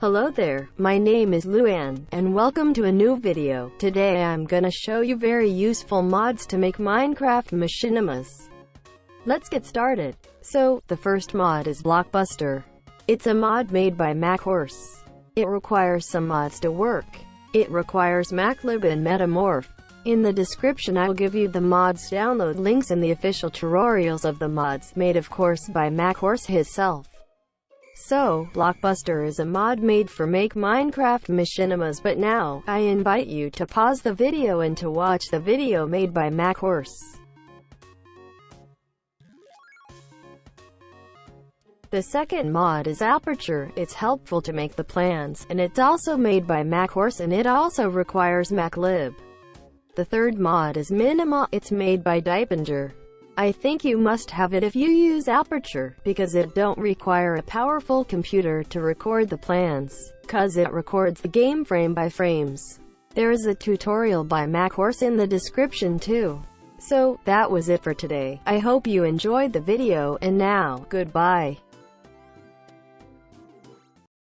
Hello there, my name is Luan, and welcome to a new video. Today I'm gonna show you very useful mods to make Minecraft Machinimas. Let's get started. So, the first mod is Blockbuster. It's a mod made by McHorse. It requires some mods to work. It requires McLib and Metamorph. In the description I'll give you the mods download links and the official tutorials of the mods, made of course by McHorse himself. So, Blockbuster is a mod made for Make Minecraft Machinimas but now, I invite you to pause the video and to watch the video made by McHorse. The second mod is Aperture, it's helpful to make the plans, and it's also made by McHorse and it also requires McLib. The third mod is Minema, it's made by daipenger. I think you must have it if you use Aperture, because it don't require a powerful computer to record the plans, cause it records the game frame by frames. There is a tutorial by McHorse in the description too. So, that was it for today. I hope you enjoyed the video, and now, goodbye.